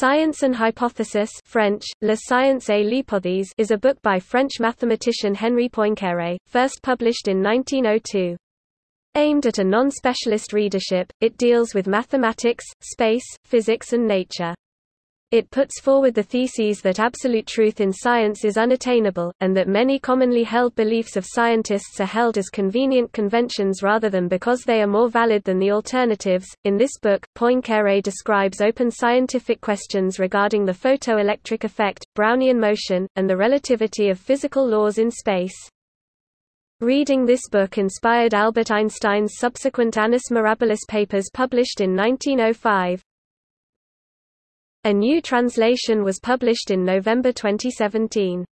Science and Hypothesis French, La Science et l'Hypothèse is a book by French mathematician Henri Poincaré, first published in 1902. Aimed at a non-specialist readership, it deals with mathematics, space, physics and nature. It puts forward the theses that absolute truth in science is unattainable, and that many commonly held beliefs of scientists are held as convenient conventions rather than because they are more valid than the alternatives. In this book, Poincaré describes open scientific questions regarding the photoelectric effect, Brownian motion, and the relativity of physical laws in space. Reading this book inspired Albert Einstein's subsequent Annus Mirabilis papers published in 1905. A new translation was published in November 2017.